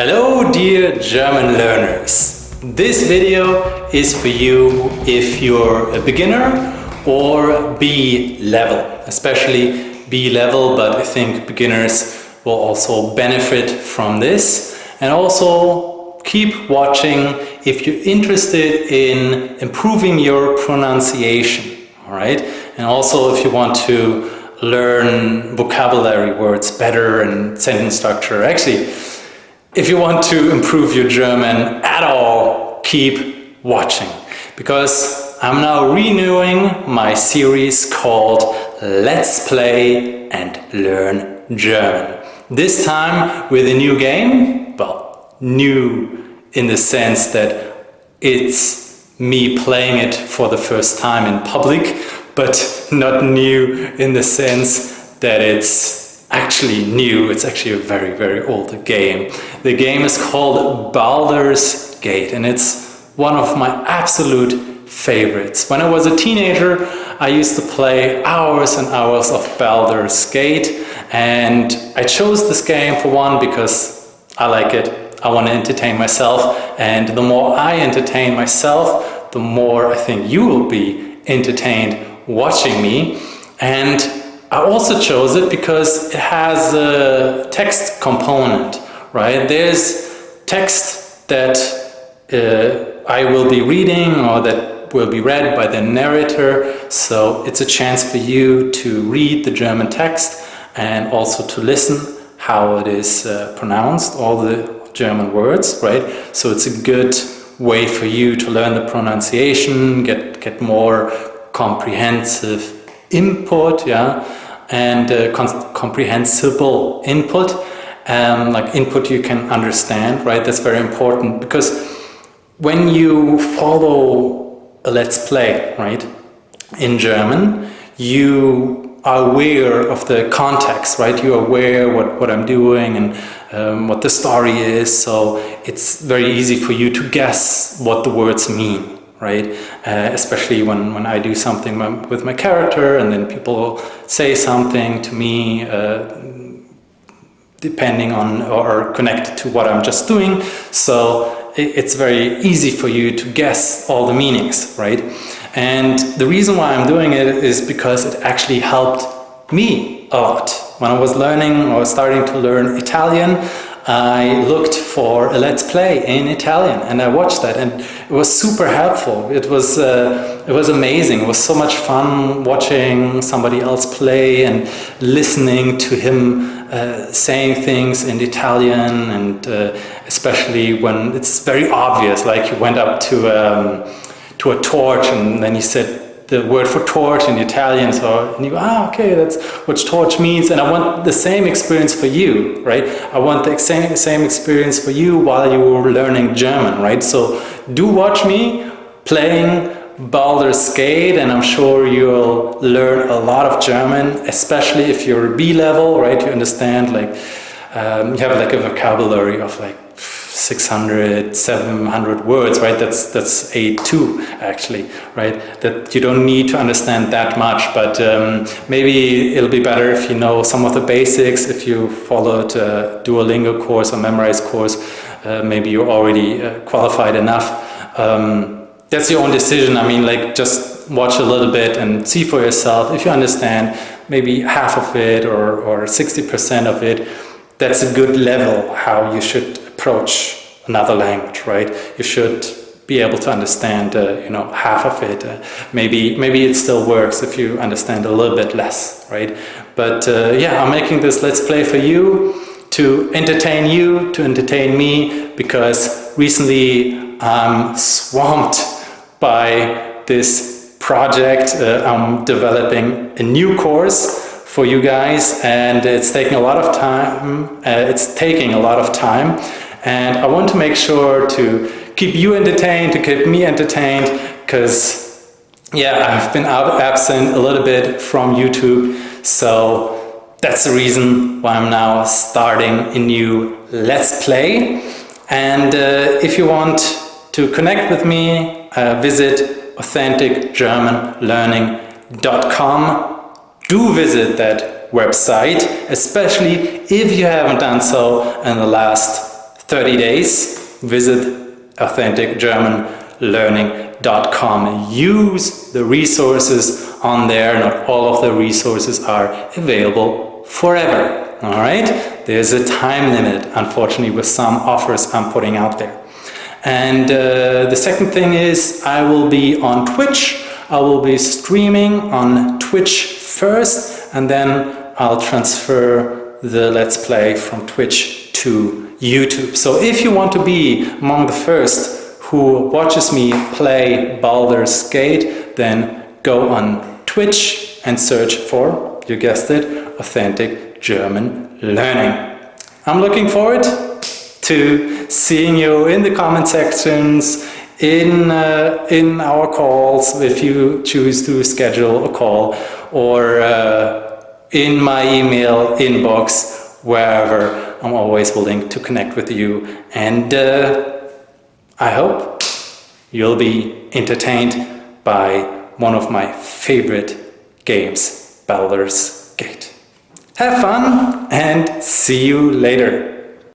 Hello dear German learners! This video is for you if you're a beginner or B level, especially B level, but I think beginners will also benefit from this. And also keep watching if you're interested in improving your pronunciation, all right? And also if you want to learn vocabulary words better and sentence structure. Actually, if you want to improve your German at all, keep watching because I'm now renewing my series called Let's Play and Learn German. This time with a new game, well, new in the sense that it's me playing it for the first time in public but not new in the sense that it's actually new. It's actually a very, very old game. The game is called Baldur's Gate and it's one of my absolute favorites. When I was a teenager, I used to play hours and hours of Baldur's Gate and I chose this game for one because I like it. I want to entertain myself and the more I entertain myself, the more I think you will be entertained watching me and I also chose it because it has a text component, right? There's text that uh, I will be reading or that will be read by the narrator. So it's a chance for you to read the German text and also to listen how it is uh, pronounced, all the German words, right? So it's a good way for you to learn the pronunciation, get, get more comprehensive input, yeah, and uh, comprehensible input, um, like input you can understand, right? That's very important because when you follow a let's play, right, in German, you are aware of the context, right? You're aware what, what I'm doing and um, what the story is, so it's very easy for you to guess what the words mean, right? Uh, especially when, when I do something with my character and then people say something to me uh, depending on or connected to what I'm just doing. So it's very easy for you to guess all the meanings, right? And the reason why I'm doing it is because it actually helped me a lot. When I was learning or starting to learn Italian, I looked for a Let's Play in Italian and I watched that and it was super helpful. It was, uh, it was amazing. It was so much fun watching somebody else play and listening to him uh, saying things in Italian and uh, especially when it's very obvious, like you went up to, um, to a torch and then he said the word for torch in Italian. So and you go, ah, okay, that's what torch means. And I want the same experience for you, right? I want the same, same experience for you while you were learning German, right? So do watch me playing Baldur's Gate and I'm sure you'll learn a lot of German, especially if you're B level, right? You understand like, um, you have like a vocabulary of like 600, 700 words, right? That's that's A2 actually, right? That you don't need to understand that much, but um, maybe it'll be better if you know some of the basics, if you followed a Duolingo course or Memrise course, uh, maybe you're already uh, qualified enough. Um, that's your own decision. I mean, like just watch a little bit and see for yourself. If you understand maybe half of it or, or 60% of it, that's a good level how you should approach another language, right? You should be able to understand, uh, you know, half of it. Uh, maybe, maybe it still works if you understand a little bit less, right? But uh, yeah, I'm making this Let's Play for you to entertain you, to entertain me, because recently I'm swamped by this project. Uh, I'm developing a new course for you guys and it's taking a lot of time. Uh, it's taking a lot of time and I want to make sure to keep you entertained, to keep me entertained, because yeah, I've been absent a little bit from YouTube. So that's the reason why I'm now starting a new Let's Play. And uh, if you want to connect with me, uh, visit authenticgermanlearning.com. Do visit that website, especially if you haven't done so in the last 30 days, visit authenticgermanlearning.com. Use the resources on there. Not all of the resources are available forever. All right, there's a time limit, unfortunately, with some offers I'm putting out there. And uh, the second thing is I will be on Twitch. I will be streaming on Twitch first and then I'll transfer the Let's Play from Twitch to YouTube. So if you want to be among the first who watches me play Baldur's Gate, then go on Twitch and search for, you guessed it, Authentic German Learning. I'm looking forward to seeing you in the comment sections, in, uh, in our calls if you choose to schedule a call or uh, in my email inbox, wherever. I'm always willing to connect with you and uh, I hope you'll be entertained by one of my favorite games, Baldur's Gate. Have fun and see you later.